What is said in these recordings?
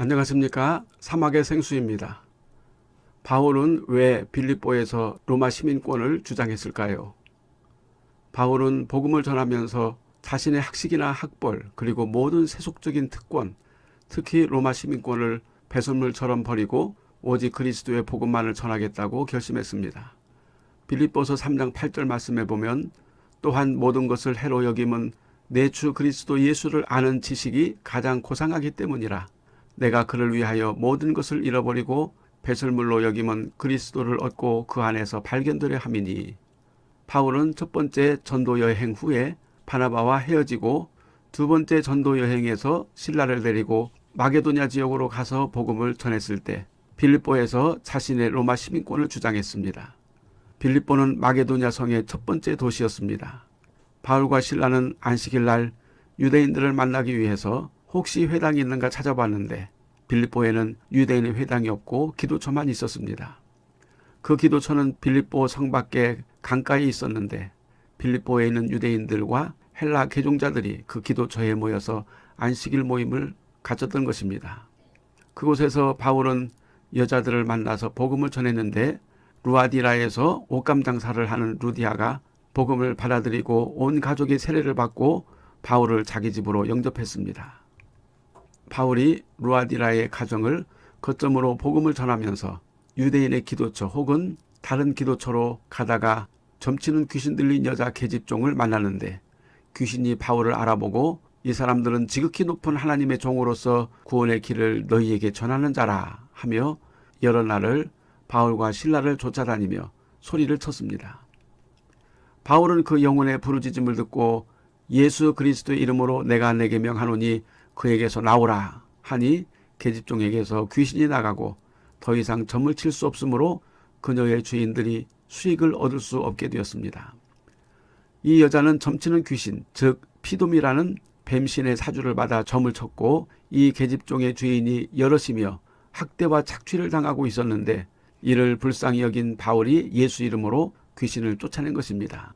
안녕하십니까 사막의 생수입니다. 바울은 왜 빌립보에서 로마 시민권을 주장했을까요? 바울은 복음을 전하면서 자신의 학식이나 학벌 그리고 모든 세속적인 특권 특히 로마 시민권을 배설물처럼 버리고 오직 그리스도의 복음만을 전하겠다고 결심했습니다. 빌립보서 3장 8절 말씀에 보면 또한 모든 것을 해로 여김은 내주 그리스도 예수를 아는 지식이 가장 고상하기 때문이라 내가 그를 위하여 모든 것을 잃어버리고 배설물로 여김은 그리스도를 얻고 그 안에서 발견되려 함이니 바울은 첫 번째 전도 여행 후에 바나바와 헤어지고 두 번째 전도 여행에서 신라를 데리고 마게도냐 지역으로 가서 복음을 전했을 때 빌립보에서 자신의 로마 시민권을 주장했습니다. 빌립보는 마게도냐 성의 첫 번째 도시였습니다. 바울과 신라는 안식일 날 유대인들을 만나기 위해서 혹시 회당이 있는가 찾아봤는데 빌립보에는 유대인의 회당이 없고 기도처만 있었습니다. 그 기도처는 빌립보 성 밖에 강가에 있었는데 빌립보에 있는 유대인들과 헬라 개종자들이 그 기도처에 모여서 안식일 모임을 가졌던 것입니다. 그곳에서 바울은 여자들을 만나서 복음을 전했는데 루아디라에서 옷감 장사를 하는 루디아가 복음을 받아들이고 온 가족이 세례를 받고 바울을 자기 집으로 영접했습니다. 바울이 루아디라의 가정을 거점으로 복음을 전하면서 유대인의 기도처 혹은 다른 기도처로 가다가 점치는 귀신 들린 여자 계집종을 만나는데 귀신이 바울을 알아보고 이 사람들은 지극히 높은 하나님의 종으로서 구원의 길을 너희에게 전하는 자라 하며 여러 날을 바울과 신라를 쫓아다니며 소리를 쳤습니다. 바울은 그 영혼의 부르짖음을 듣고 예수 그리스도의 이름으로 내가 내게 명하노니 그에게서 나오라 하니 계집종에게서 귀신이 나가고 더 이상 점을 칠 수 없으므로 그녀의 주인들이 수익을 얻을 수 없게 되었습니다. 이 여자는 점치는 귀신 즉 피돔이라는 뱀신의 사주를 받아 점을 쳤고 이 계집종의 주인이 여럿이며 학대와 착취를 당하고 있었는데 이를 불쌍히 여긴 바울이 예수 이름으로 귀신을 쫓아낸 것입니다.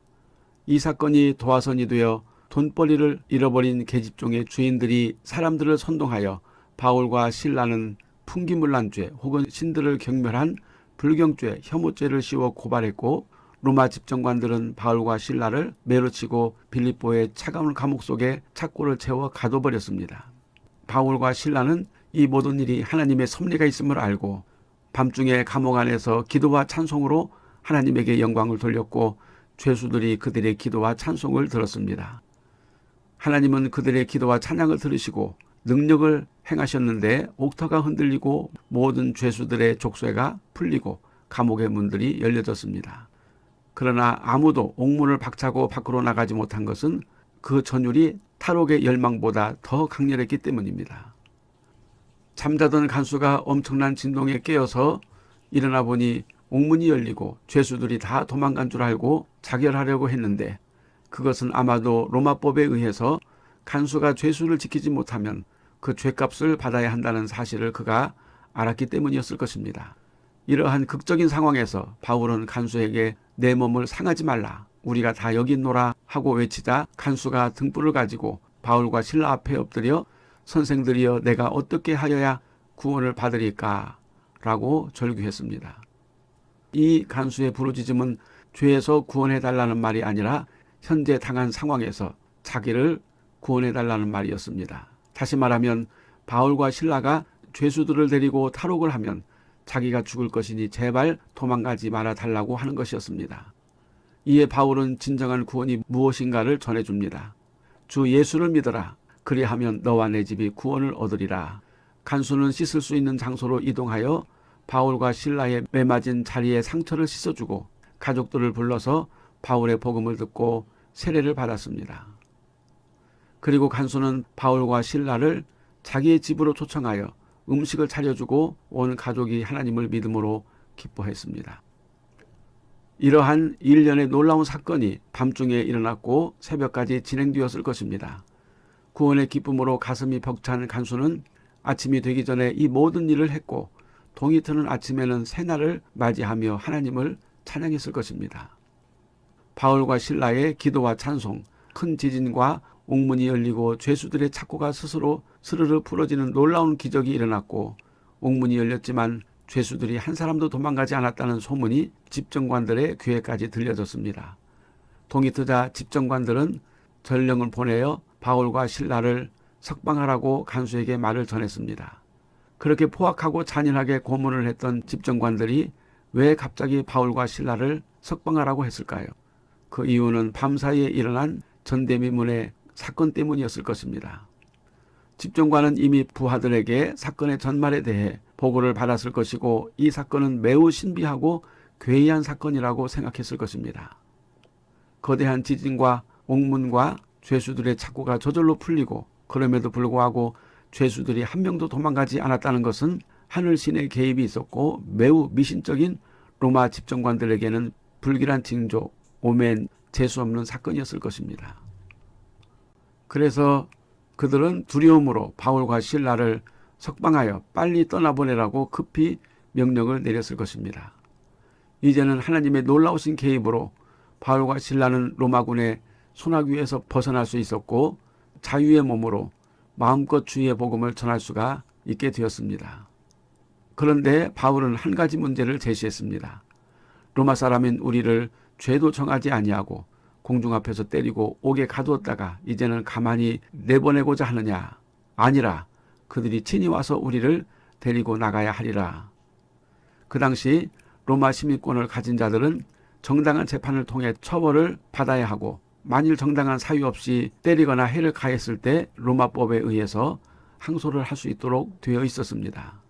이 사건이 도화선이 되어 돈벌이를 잃어버린 계집종의 주인들이 사람들을 선동하여 바울과 신라는 풍기물난죄 혹은 신들을 경멸한 불경죄, 혐오죄를 씌워 고발했고 로마 집정관들은 바울과 신라를 매로치고 빌립보의 차가운 감옥 속에 착고를 채워 가둬버렸습니다. 바울과 신라는 이 모든 일이 하나님의 섭리가 있음을 알고 밤중에 감옥 안에서 기도와 찬송으로 하나님에게 영광을 돌렸고 죄수들이 그들의 기도와 찬송을 들었습니다. 하나님은 그들의 기도와 찬양을 들으시고 능력을 행하셨는데 옥터가 흔들리고 모든 죄수들의 족쇄가 풀리고 감옥의 문들이 열려졌습니다. 그러나 아무도 옥문을 박차고 밖으로 나가지 못한 것은 그 전율이 탈옥의 열망보다 더 강렬했기 때문입니다. 잠자던 간수가 엄청난 진동에 깨어서 일어나 보니 옥문이 열리고 죄수들이 다 도망간 줄 알고 자결하려고 했는데 그것은 아마도 로마법에 의해서 간수가 죄수를 지키지 못하면 그 죄값을 받아야 한다는 사실을 그가 알았기 때문이었을 것입니다. 이러한 극적인 상황에서 바울은 간수에게 내 몸을 상하지 말라 우리가 다 여기 있노라 하고 외치자 간수가 등불을 가지고 바울과 신라 앞에 엎드려 선생들이여 내가 어떻게 하여야 구원을 받으리까 라고 절규했습니다. 이 간수의 부르짖음은 죄에서 구원해달라는 말이 아니라 현재 당한 상황에서 자기를 구원해 달라는 말이었습니다. 다시 말하면 바울과 신라가 죄수들을 데리고 탈옥을 하면 자기가 죽을 것이니 제발 도망가지 말아 달라고 하는 것이었습니다. 이에 바울은 진정한 구원이 무엇인가를 전해줍니다. 주 예수를 믿어라. 그리하면 너와 내 집이 구원을 얻으리라. 간수는 씻을 수 있는 장소로 이동하여 바울과 신라의 매맞은 자리에 상처를 씻어주고 가족들을 불러서 바울의 복음을 듣고 세례를 받았습니다. 그리고 간수는 바울과 신라를 자기의 집으로 초청하여 음식을 차려주고 온 가족이 하나님을 믿음으로 기뻐했습니다. 이러한 일련의 놀라운 사건이 밤중에 일어났고 새벽까지 진행되었을 것입니다. 구원의 기쁨으로 가슴이 벅찬 간수는 아침이 되기 전에 이 모든 일을 했고 동이 트는 아침에는 새날을 맞이하며 하나님을 찬양했을 것입니다. 바울과 신라의 기도와 찬송, 큰 지진과 옥문이 열리고 죄수들의 착고가 스스로 스르르 풀어지는 놀라운 기적이 일어났고 옥문이 열렸지만 죄수들이 한 사람도 도망가지 않았다는 소문이 집정관들의 귀에까지 들려졌습니다. 동이 트자 집정관들은 전령을 보내어 바울과 신라를 석방하라고 간수에게 말을 전했습니다. 그렇게 포악하고 잔인하게 고문을 했던 집정관들이 왜 갑자기 바울과 신라를 석방하라고 했을까요? 그 이유는 밤사이에 일어난 전대미문의 사건 때문이었을 것입니다. 집정관은 이미 부하들에게 사건의 전말에 대해 보고를 받았을 것이고 이 사건은 매우 신비하고 괴이한 사건이라고 생각했을 것입니다. 거대한 지진과 옥문과 죄수들의 착고가 저절로 풀리고 그럼에도 불구하고 죄수들이 한 명도 도망가지 않았다는 것은 하늘신의 개입이 있었고 매우 미신적인 로마 집정관들에게는 불길한 징조, 오멘, 재수 없는 사건이었을 것입니다. 그래서 그들은 두려움으로 바울과 신라를 석방하여 빨리 떠나보내라고 급히 명령을 내렸을 것입니다. 이제는 하나님의 놀라우신 개입으로 바울과 신라는 로마군의 손아귀에서 벗어날 수 있었고 자유의 몸으로 마음껏 주의 복음을 전할 수가 있게 되었습니다. 그런데 바울은 한 가지 문제를 제시했습니다. 로마 사람인 우리를 죄도 정하지 아니하고 공중 앞에서 때리고 옥에 가두었다가 이제는 가만히 내보내고자 하느냐 아니라 그들이 친히 와서 우리를 데리고 나가야 하리라. 그 당시 로마 시민권을 가진 자들은 정당한 재판을 통해 처벌을 받아야 하고 만일 정당한 사유 없이 때리거나 해를 가했을 때 로마법에 의해서 항소를 할 수 있도록 되어 있었습니다.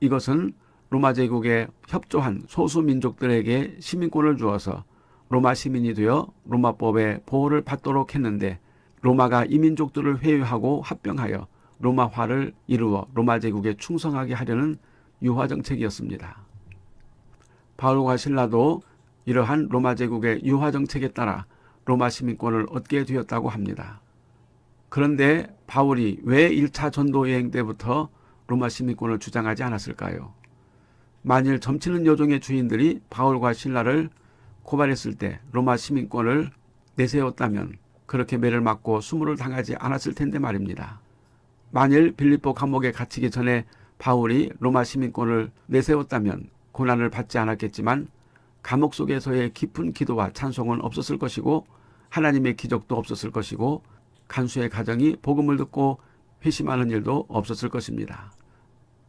이것은 로마 제국에 협조한 소수 민족들에게 시민권을 주어서 로마 시민이 되어 로마법의 보호를 받도록 했는데 로마가 이민족들을 회유하고 합병하여 로마화를 이루어 로마 제국에 충성하게 하려는 유화 정책이었습니다. 바울과 신라도 이러한 로마 제국의 유화 정책에 따라 로마 시민권을 얻게 되었다고 합니다. 그런데 바울이 왜 1차 전도 여행 때부터 로마 시민권을 주장하지 않았을까요? 만일 점치는 여종의 주인들이 바울과 신라를 고발했을 때 로마 시민권을 내세웠다면 그렇게 매를 맞고 수모를 당하지 않았을 텐데 말입니다. 만일 빌립보 감옥에 갇히기 전에 바울이 로마 시민권을 내세웠다면 고난을 받지 않았겠지만 감옥 속에서의 깊은 기도와 찬송은 없었을 것이고 하나님의 기적도 없었을 것이고 간수의 가정이 복음을 듣고 회심하는 일도 없었을 것입니다.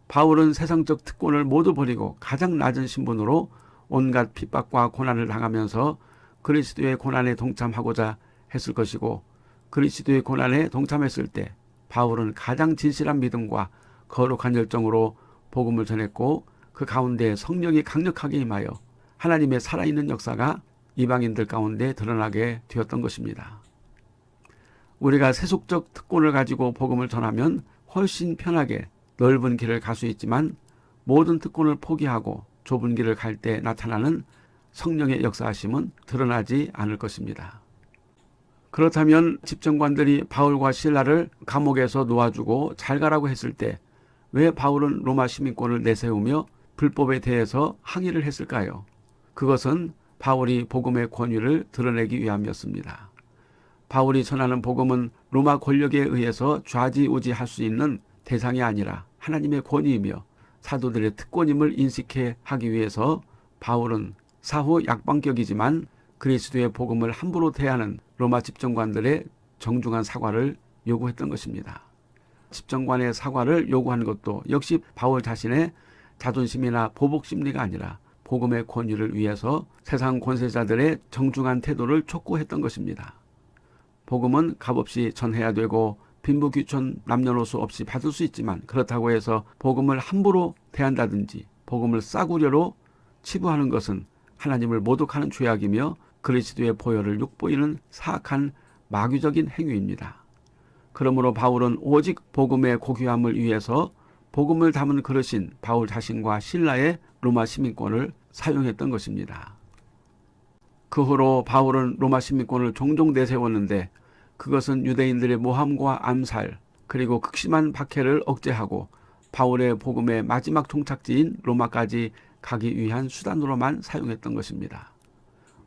바울은 세상적 특권을 모두 버리고 가장 낮은 신분으로 온갖 핍박과 고난을 당하면서 그리스도의 고난에 동참하고자 했을 것이고 그리스도의 고난에 동참했을 때 바울은 가장 진실한 믿음과 거룩한 열정으로 복음을 전했고 그 가운데 성령이 강력하게 임하여 하나님의 살아있는 역사가 이방인들 가운데 드러나게 되었던 것입니다. 우리가 세속적 특권을 가지고 복음을 전하면 훨씬 편하게 넓은 길을 갈 수 있지만 모든 특권을 포기하고 좁은 길을 갈 때 나타나는 성령의 역사하심은 드러나지 않을 것입니다. 그렇다면 집정관들이 바울과 신라를 감옥에서 놓아주고 잘 가라고 했을 때 왜 바울은 로마 시민권을 내세우며 불법에 대해서 항의를 했을까요? 그것은 바울이 복음의 권위를 드러내기 위함이었습니다. 바울이 전하는 복음은 로마 권력에 의해서 좌지우지할 수 있는 대상이 아니라 하나님의 권위이며 사도들의 특권임을 인식해 하기 위해서 바울은 사후 약방격이지만 그리스도의 복음을 함부로 대하는 로마 집정관들의 정중한 사과를 요구했던 것입니다. 집정관의 사과를 요구한 것도 역시 바울 자신의 자존심이나 보복심리가 아니라 복음의 권위를 위해서 세상 권세자들의 정중한 태도를 촉구했던 것입니다. 복음은 값없이 전해야 되고 빈부귀천 남녀노소 없이 받을 수 있지만 그렇다고 해서 복음을 함부로 대한다든지 복음을 싸구려로 치부하는 것은 하나님을 모독하는 죄악이며 그리스도의 보혈을 욕보이는 사악한 마귀적인 행위입니다. 그러므로 바울은 오직 복음의 고귀함을 위해서 복음을 담은 그릇인 바울 자신과 신라의 로마 시민권을 사용했던 것입니다. 그 후로 바울은 로마 시민권을 종종 내세웠는데 그것은 유대인들의 모함과 암살 그리고 극심한 박해를 억제하고 바울의 복음의 마지막 종착지인 로마까지 가기 위한 수단으로만 사용했던 것입니다.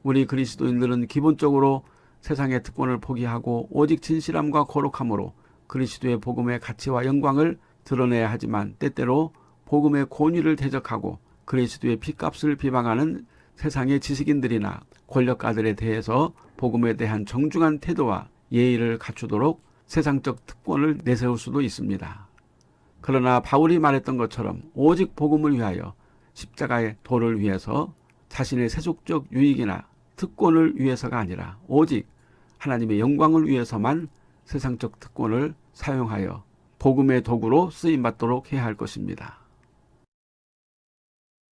우리 그리스도인들은 기본적으로 세상의 특권을 포기하고 오직 진실함과 거룩함으로 그리스도의 복음의 가치와 영광을 드러내야 하지만 때때로 복음의 권위를 대적하고 그리스도의 피값을 비방하는 세상의 지식인들이나 권력가들에 대해서 복음에 대한 정중한 태도와 예의를 갖추도록 세상적 특권을 내세울 수도 있습니다. 그러나 바울이 말했던 것처럼 오직 복음을 위하여 십자가의 도를 위해서 자신의 세속적 유익이나 특권을 위해서가 아니라 오직 하나님의 영광을 위해서만 세상적 특권을 사용하여 복음의 도구로 쓰임 받도록 해야 할 것입니다.